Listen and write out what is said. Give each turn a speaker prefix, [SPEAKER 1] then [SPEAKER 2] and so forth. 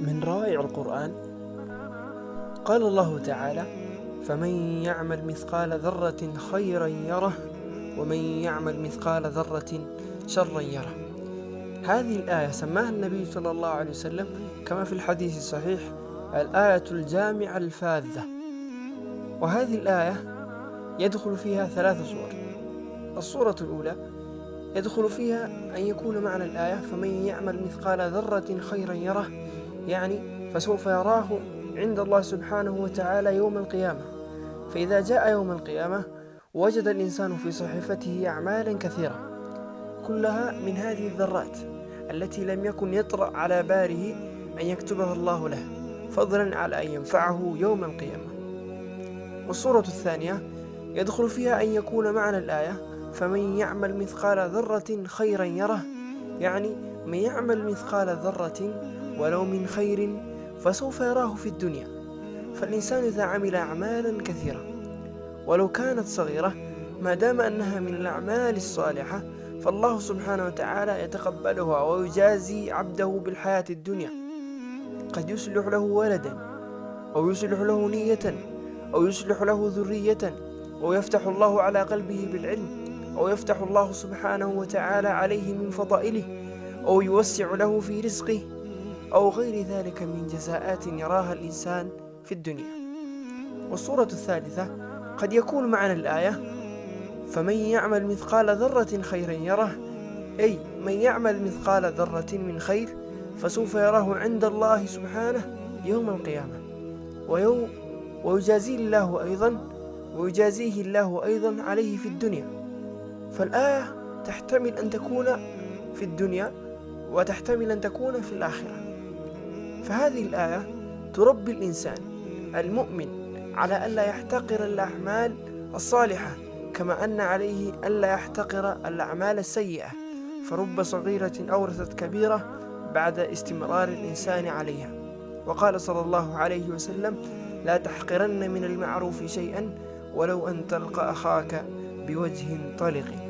[SPEAKER 1] من روائع القرآن. قال الله تعالى فمن يعمل مثقال ذرة خيرا يره ومن يعمل مثقال ذرة شرا يره. هذه الآية سماها النبي صلى الله عليه وسلم كما في الحديث الصحيح الآية الجامعة الفاذة. وهذه الآية يدخل فيها ثلاث صور. الصورة الأولى يدخل فيها أن يكون معنى الآية فمن يعمل مثقال ذرة خيرا يره يعني فسوف يراه عند الله سبحانه وتعالى يوم القيامة. فإذا جاء يوم القيامة وجد الإنسان في صحيفته أعمالا كثيرة كلها من هذه الذرات التي لم يكن يطرأ على باله أن يكتبها الله له فضلا على أن ينفعه يوم القيامة. والصورة الثانية يدخل فيها أن يكون معنى الآية فمن يعمل مثقال ذرة خيرا يره. يعني من يعمل مثقال ذرة ولو من خير فسوف يراه في الدنيا. فالإنسان إذا عمل أعمالا كثيرة ولو كانت صغيرة ما دام أنها من الأعمال الصالحة فالله سبحانه وتعالى يتقبلها ويجازي عبده بالحياة الدنيا. قد يصلح له ولدا أو يصلح له نية أو يصلح له ذرية أو يفتح الله على قلبه بالعلم أو يفتح الله سبحانه وتعالى عليه من فضائله. أو يوسع له في رزقه أو غير ذلك من جزاءات يراها الإنسان في الدنيا. والصورة الثالثة قد يكون معنى الآية فمن يعمل مثقال ذرة خيرا يره أي من يعمل مثقال ذرة من خير فسوف يراه عند الله سبحانه يوم القيامة. ويوم ويجازيه الله أيضا ويجازيه الله أيضا عليه في الدنيا. فالآية تحتمل أن تكون في الدنيا وتحتمل أن تكون في الآخرة. فهذه الآية تربي الإنسان المؤمن على ألا يحتقر الأعمال الصالحة كما أن عليه ألا يحتقر الأعمال السيئة. فرب صغيرة أورثت كبيرة بعد استمرار الإنسان عليها. وقال صلى الله عليه وسلم لا تحقرن من المعروف شيئا ولو أن تلقى أخاك بوجه طلق